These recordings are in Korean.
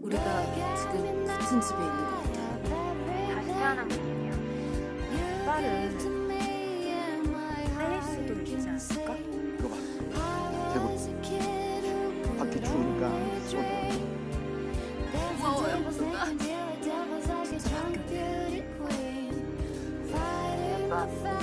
우리가 지금 같은 집에 있는 것 같아. 다시 태어난 기분이야. 오빠를 살릴 수도 있지 않을까? 이거 봐. 대구. 밖에 추우니까. 무서워요, 뭔가. 너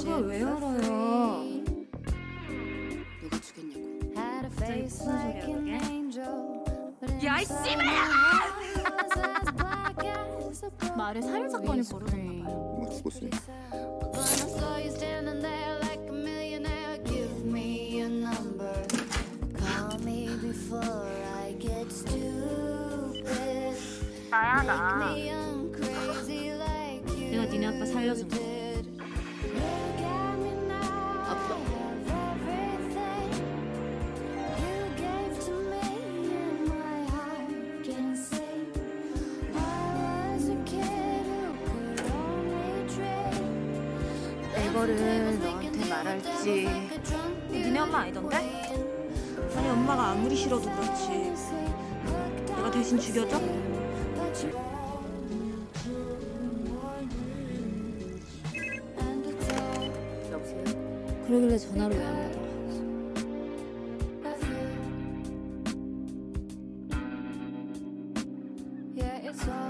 그걸 왜 열어요? free. 누가 무슨 소리야, 그게? but 야, 이 씨발아! 말에 살인 사건이 벌어졌나 봐요. 누가 죽었어요? 나야, 나. 내가 니네 아빠 살려준 거. 이거를 너한테 말할지. 니네 엄마 아니던데? 아니 엄마가 아무리 싫어도 그렇지. 내가 대신 죽여줘? 여보세요? 그러길래 전화를 왜안 받아? Yeah, it's all